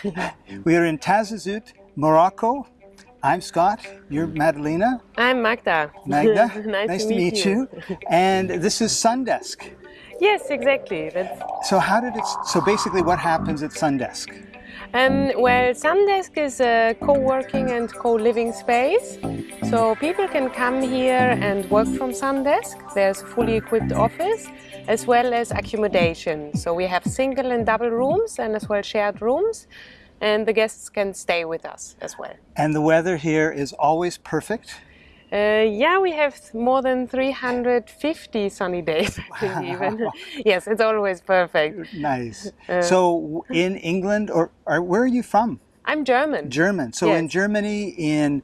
we are in Taghazout, Morocco. I'm Scott. You're Madalena. I'm Magda. Magda. nice, to, meet, you. And this is Sundesk. Yes, exactly. That's... So how did it? So basically, what happens at Sundesk? Um, well, Sundesk is a co-working and co-living space. So people can come here and work from Sundesk. There's a fully equipped office as well as accommodation. So we have single and double rooms and as well shared rooms and the guests can stay with us as well. And the weather here is always perfect? Uh, yeah, we have more than 350 sunny days, wow. even. yes, it's always perfect. Nice. Uh, so in England, or, or, where are you from? I'm German. German. So yes. in Germany, in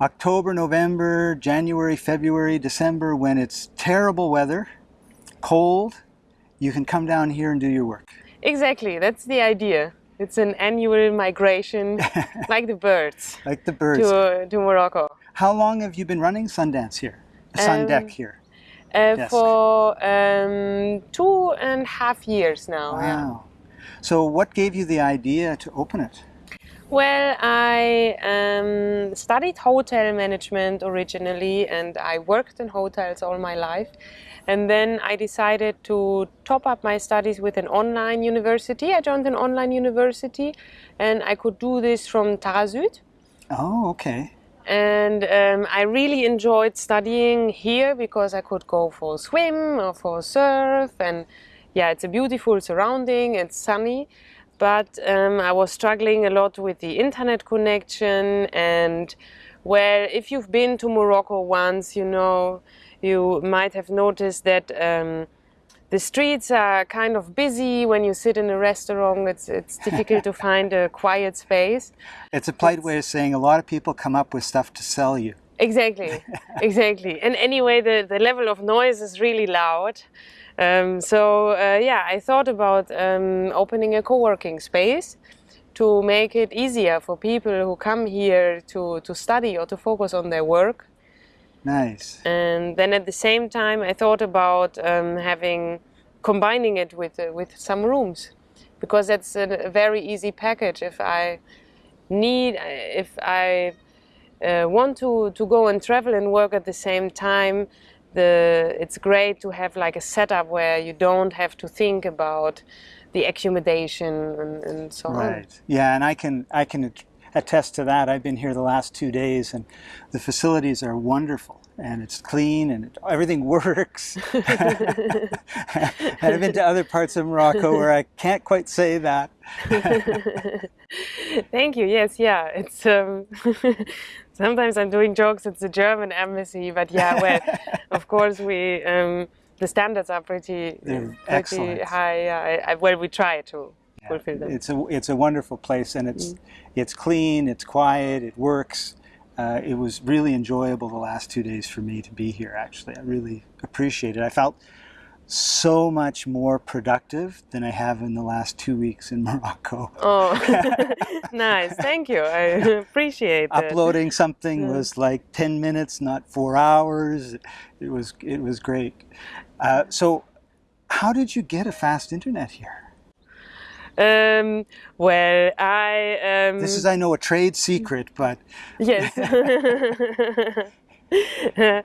October, November, January, February, December, when it's terrible weather, cold, you can come down here and do your work. Exactly, that's the idea. It's an annual migration, like the birds. Like the birds. To, to Morocco. How long have you been running Sundance here? Sun um, Deck here? Uh, for um, two and a half years now. Wow. Yeah. So what gave you the idea to open it? Well, I um, studied hotel management originally and I worked in hotels all my life. And then I decided to top up my studies with an online university. I joined an online university and I could do this from Taghazout. Oh, okay. And um, I really enjoyed studying here because I could go for a swim or for a surf. And yeah, it's a beautiful surrounding, it's sunny. But um, I was struggling a lot with the internet connection. And well, if you've been to Morocco once, you know, you might have noticed that um, the streets are kind of busy. When you sit in a restaurant, it's, it's difficult to find a quiet space. It's a polite it's, way of saying a lot of people come up with stuff to sell you. Exactly, exactly. And anyway, the, the level of noise is really loud. Um, so uh, yeah, I thought about um, opening a co-working space to make it easier for people who come here to, to study or to focus on their work Nice. And then at the same time, I thought about um, having combining it with uh, with some rooms, because that's a, very easy package. If I need, if I uh, want to to go and travel and work at the same time, the it's great to have like a setup where you don't have to think about the accommodation and, and so right. on. Right. Yeah, and I can I can attest to that. I've been here the last two days and the facilities are wonderful and it's clean and it, everything works. and I've been to other parts of Morocco where I can't quite say that. Thank you. Yes, yeah. It's um, sometimes I'm doing jokes. It's the German embassy, but yeah, well, of course we um, the standards are pretty pretty high. I, well, we try to It's a it's a wonderful place, and it's mm. it's clean, it's quiet, it works. Uh, it was really enjoyable the last two days for me to be here. Actually, I really appreciate it. I felt so much more productive than I have in the last two weeks in Morocco. Oh, nice. Thank you. I appreciate it. Uploading something was like 10 minutes, not four hours. It was, it was great. Uh, so how did you get a fast internet here? Um, well, I. Um, this is, I know, a trade secret, but. yes.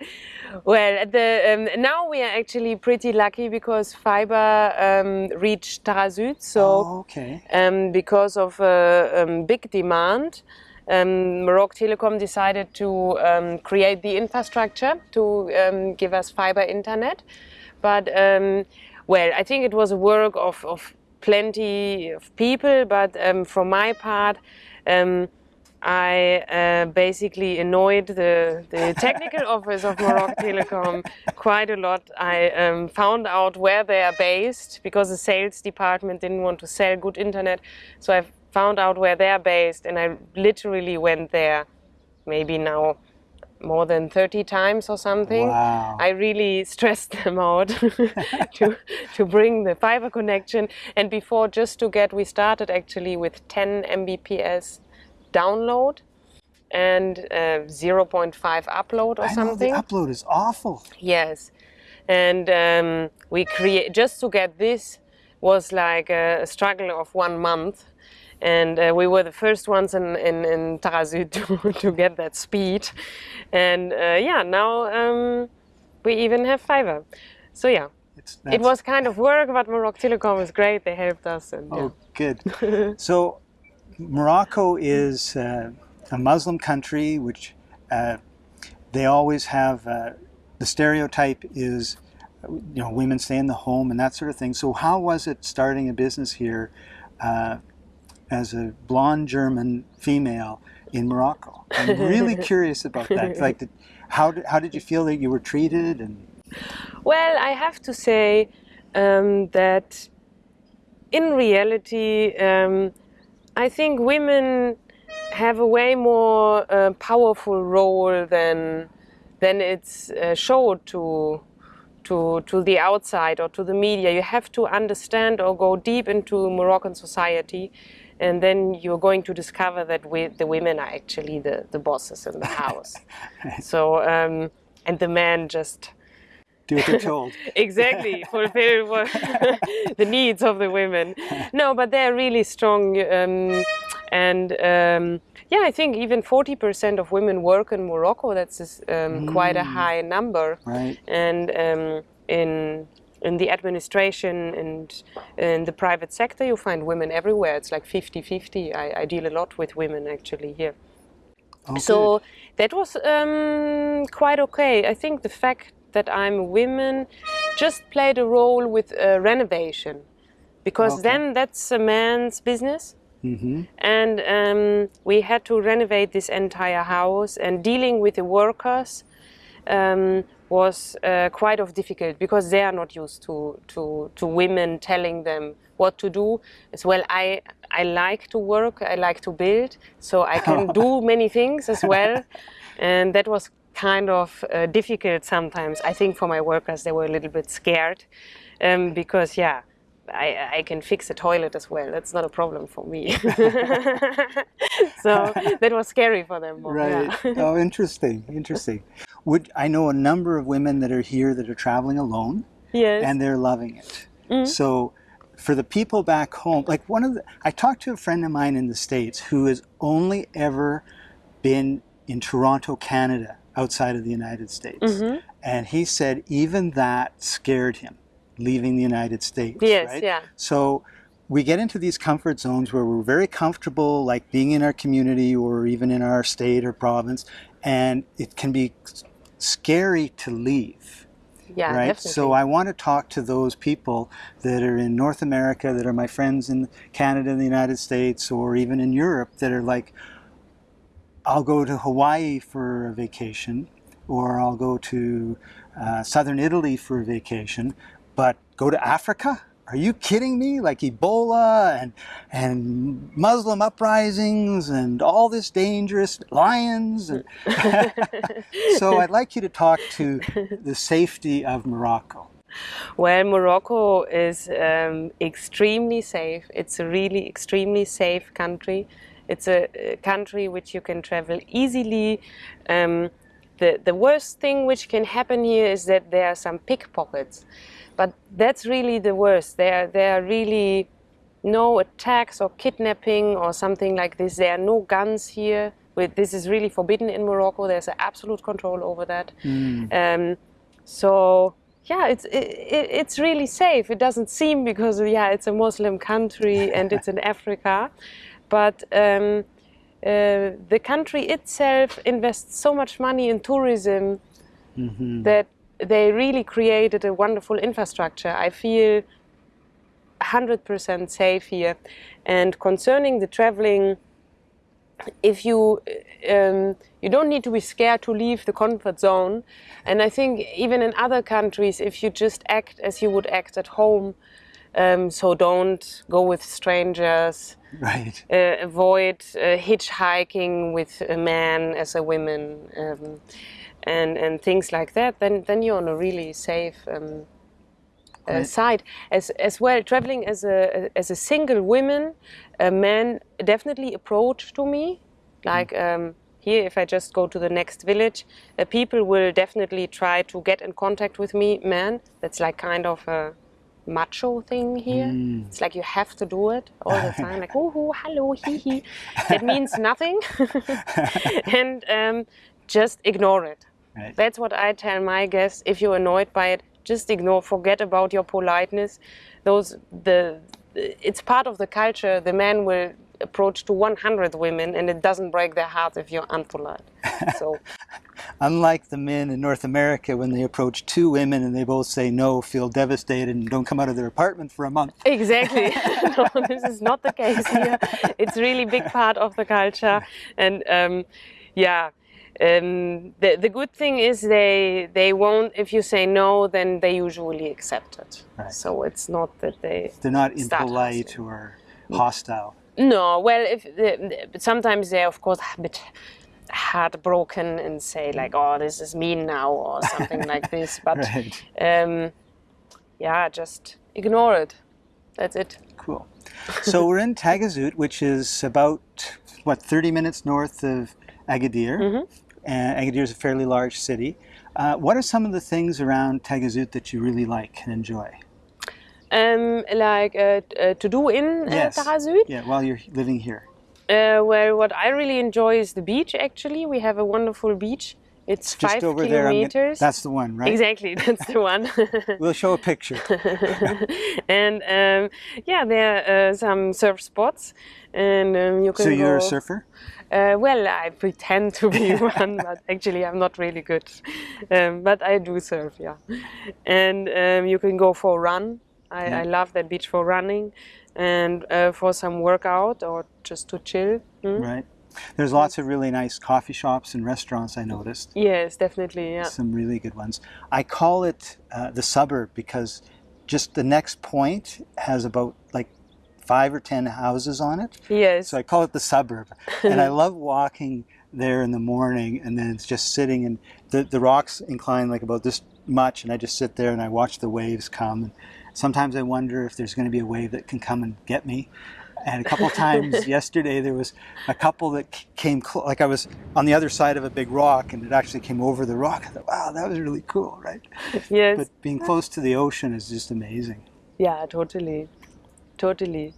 well, the, um, now we are actually pretty lucky because fiber um, reached Taghazout. So, oh, okay. um, because of uh, um, big demand, um, Maroc Telecom decided to um, create the infrastructure to um, give us fiber internet. But um, well, I think it was a work of, of plenty of people, but um, for my part, um, I uh, basically annoyed the, the technical office of Morocco Telecom quite a lot. I um, found out where they are based because the sales department didn't want to sell good internet. So I found out where they are based and I literally went there maybe now more than 30 times or something. Wow. I really stressed them out to, to bring the fiber connection. And before, just to get, we started actually with 10 Mbps download and uh, 0.5 upload or I something. Know the upload is awful. Yes. And um, we create, just to get this was like a struggle of one month and uh, we were the first ones in in, in Taghazout to, to get that speed, and uh, yeah, now um, we even have fiber. So yeah, It's, it was kind of work, but Morocco Telecom was great. They helped us, and yeah. Oh, good. so, Morocco is uh, a Muslim country, which uh, they always have. Uh, the stereotype is, you know, women stay in the home and that sort of thing. So, how was it starting a business here uh, as a blonde German female in Morocco? I'm really curious about that. Like, did, how did, how did you feel that you were treated? And Well, I have to say um, that in reality, um, I think women have a way more uh, powerful role than than it's uh, showed to to to the outside or to the media. You have to understand or go deep into Moroccan society. And then you're going to discover that we, the women are actually the, the bosses in the house. so, um, and the men just do what they're told. exactly fulfill what the needs of the women no but they're really strong um, and um, yeah i think even 40% of women work in morocco that's um, quite a high number Right. and um, in in the administration and in the private sector you find women everywhere it's like 50-50 I, I deal a lot with women actually here Oh, so that was um, quite okay. I think the fact that I'm a woman just played a role with uh, renovation, because Okay. then that's a man's business. hmm And um, we had to renovate this entire house, and dealing with the workers um, was uh, quite of difficult because they are not used to, to, to women telling them what to do. As well, I I like to work, I like to build, so I can do many things as well, and that was kind of uh, difficult sometimes. I think for my workers, they were a little bit scared um, because yeah. I, I can fix a toilet as well. That's not a problem for me. so that was scary for them. more, Right. yeah. oh, interesting. Interesting. Would I know a number of women that are here that are traveling alone yes. and they're loving it. Mm-hmm. So for the people back home, like one of the I talked to a friend of mine in the States who has only ever been in Toronto, Canada, outside of the United States. Mm-hmm. And he said even that scared him leaving the United States. Yes, right? yeah. So we get into these comfort zones where we're very comfortable, like being in our community or even in our state or province, and it can be scary to leave. yeah, right? definitely. So I want to talk to those people that are in North America, that are my friends in Canada and the United States, or even in Europe, that are like, I'll go to Hawaii for a vacation, or I'll go to uh, southern Italy for a vacation, but go to Africa? Are you kidding me? Like Ebola and and Muslim uprisings and all this dangerous lions. And so I'd like you to talk to the safety of Morocco. Well, Morocco is um, extremely safe. It's a really extremely safe country. It's a, country which you can travel easily. Um, the, the worst thing which can happen here is that there are some pickpockets. But that's really the worst. There, there are really no attacks or kidnapping or something like this. There are no guns here. This is really forbidden in Morocco. There's an absolute control over that. Um, so yeah, it's it, it, it's really safe. It doesn't seem because yeah, it's a Muslim country and it's in Africa, but um, uh, the country itself invests so much money in tourism that they really created a wonderful infrastructure. I feel 100% safe here. And concerning the traveling, if you um, you don't need to be scared to leave the comfort zone and i think even in other countries if you just act as you would act at home um, so don't go with strangers Right. uh, avoid uh, hitchhiking with a man as a woman um, and and things like that then then you're on a really safe um, uh, side as as well traveling as a as a single woman a man definitely approached to me like um, here if i just go to the next village uh, people will definitely try to get in contact with me man that's like kind of a macho thing here. It's like you have to do it all the time, like oh, oh hello, hee hee. It means nothing, and um, just ignore it. Right. That's what I tell my guests. If you're annoyed by it, just ignore. Forget about your politeness. Those the it's part of the culture. The man will approach to 100 women, and it doesn't break their heart if you're unpolite. So Unlike the men in North America, when they approach two women and they both say no, feel devastated, and don't come out of their apartment for a month. exactly, no, this is not the case here. It's really big part of the culture, and um, yeah. Um, the, the good thing is they they won't if you say no then they usually accept it Right. so it's not that they They're not impolite or hostile. No, well, if uh, sometimes they're of course a bit heartbroken and say like, "Oh, this is mean now" or something like this. But Right. um, yeah, just ignore it. That's it. Cool. So we're in Taghazout, which is about what 30 minutes north of Agadir. Mm-hmm. And Agadir is a fairly large city. Uh, what are some of the things around Taghazout that you really like and enjoy? Um, like uh, uh, to do in uh, Yes. Taghazout. Yeah, while you're living here. Uh, well, what I really enjoy is the beach. Actually, we have a wonderful beach. It's Just five over there. I'm gonna- kilometers. that's the one, right? exactly. That's the one. We'll show a picture. and um, yeah, there are uh, some surf spots, and um, you can. so you're a surfer? Uh, well, I pretend to be one, but actually I'm not really good. Um, but I do surf, yeah. And um, you can go for a run. I, I love that beach for running, and uh, for some workout or just to chill. Mm. Right. There's lots of really nice coffee shops and restaurants I noticed. Yes, definitely. Yeah. Some really good ones. I call it uh, the suburb because just the next point has about like five or ten houses on it. Yes. So I call it the suburb. and I love walking there in the morning and then it's just sitting and the, the rocks incline like about this much and I just sit there and I watch the waves come. And sometimes I wonder if there's going to be a wave that can come and get me. And a couple times yesterday there was a couple that came cl- like I was on the other side of a big rock and it actually came over the rock. I thought, wow, that was really cool, right? yes. But being close to the ocean is just amazing. Yeah, totally, totally.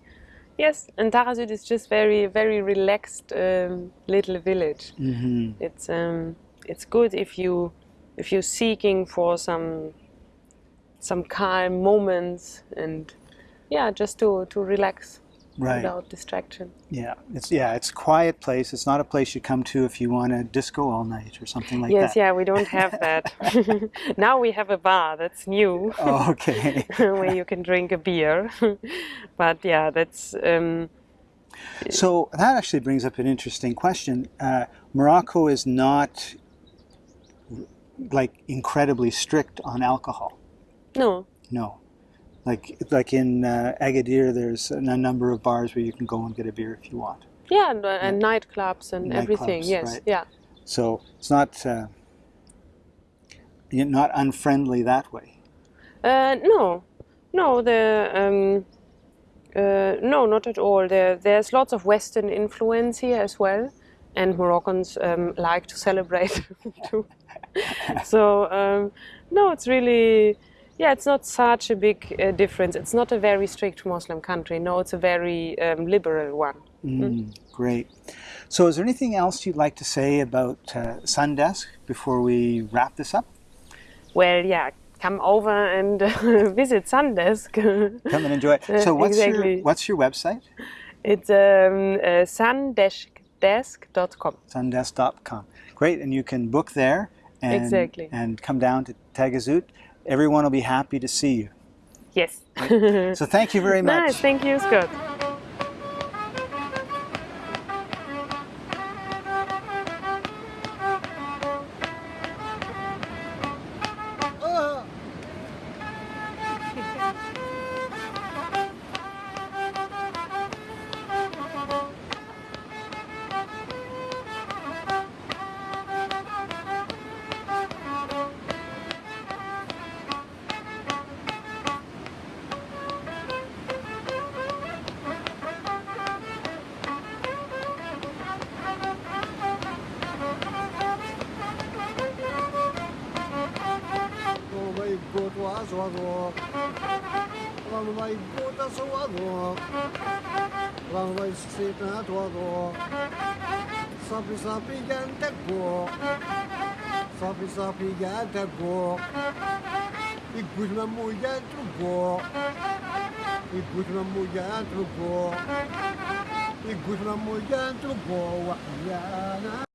Yes, and Taghazout is just very, very relaxed um, little village. hmm It's um, it's good if you if you're seeking for some some calm moments and yeah, just to to relax Right. without distraction. Yeah, it's yeah, it's a quiet place. It's not a place you come to if you want to disco all night or something like yes, that. Yes, yeah, we don't have that. now we have a bar that's new. Oh, okay. where you can drink a beer. but yeah, that's um, so that actually brings up an interesting question. Uh, Morocco is not like incredibly strict on alcohol. no, No, like like in uh, Agadir, there's a number of bars where you can go and get a beer if you want. yeah, and, uh, and nightclubs and everything. Nightclubs, Yes, right. yeah. So it's not uh, not unfriendly that way. Uh, no, no, the um, uh, no, not at all. There, there's lots of Western influence here as well, and Moroccans um, like to celebrate too. so um, no, it's really. Yeah, it's not such a big uh, difference. It's not a very strict Muslim country. No, it's a very um, liberal one. Mm, great. So, is there anything else you'd like to say about uh, Sundesk before we wrap this up? Well, yeah, come over and uh, visit Sundesk. Come and enjoy. So, what's your what's your website? it's um, uh, sundesk.com. Sundesk.com. Great, and you can book there and Exactly. and come down to Taghazout. Everyone will be happy to see you. Yes. So, thank you very much. nice. Thank you, Scott. 是吃的多多，啥比啥比干得过，啥比啥比干得过，一股子木烟出过，一股子木烟出过，一股子木烟出过，我呀。